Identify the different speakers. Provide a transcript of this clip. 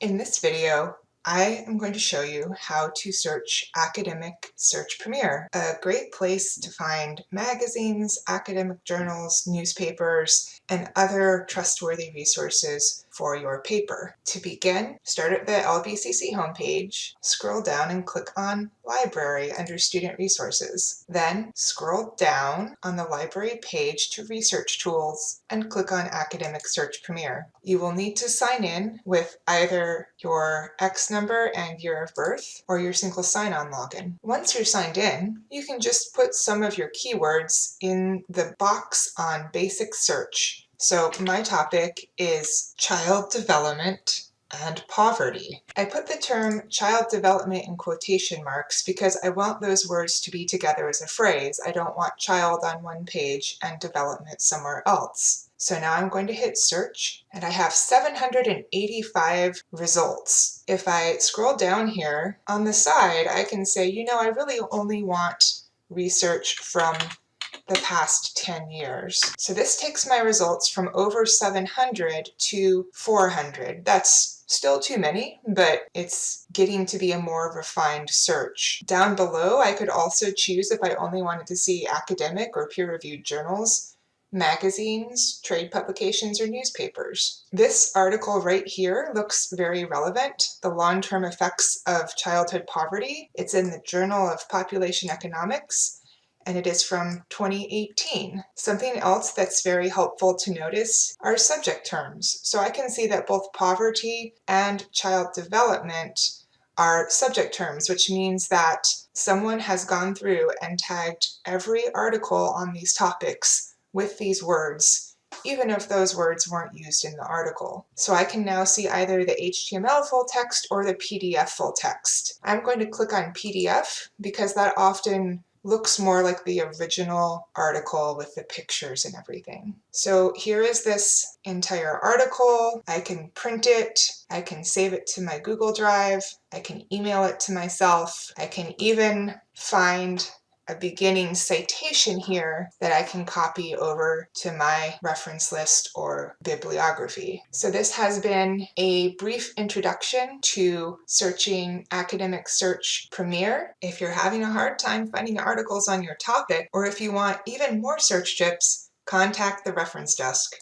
Speaker 1: In this video, I am going to show you how to search Academic Search Premier, a great place to find magazines, academic journals, newspapers, and other trustworthy resources for your paper. To begin, start at the LBCC homepage, scroll down and click on Library under Student Resources. Then scroll down on the library page to Research Tools and click on Academic Search Premier. You will need to sign in with either your X number and year of birth or your single sign-on login. Once you're signed in, you can just put some of your keywords in the box on Basic Search so my topic is child development and poverty. I put the term child development in quotation marks because I want those words to be together as a phrase. I don't want child on one page and development somewhere else. So now I'm going to hit search and I have 785 results. If I scroll down here on the side, I can say, you know, I really only want research from the past 10 years. So this takes my results from over 700 to 400. That's still too many, but it's getting to be a more refined search. Down below, I could also choose if I only wanted to see academic or peer-reviewed journals, magazines, trade publications, or newspapers. This article right here looks very relevant, the long-term effects of childhood poverty. It's in the Journal of Population Economics, and it is from 2018. Something else that's very helpful to notice are subject terms. So I can see that both poverty and child development are subject terms, which means that someone has gone through and tagged every article on these topics with these words, even if those words weren't used in the article. So I can now see either the HTML full text or the PDF full text. I'm going to click on PDF because that often looks more like the original article with the pictures and everything. So here is this entire article. I can print it. I can save it to my Google Drive. I can email it to myself. I can even find a beginning citation here that I can copy over to my reference list or bibliography. So this has been a brief introduction to searching Academic Search Premier. If you're having a hard time finding articles on your topic, or if you want even more search tips, contact the reference desk.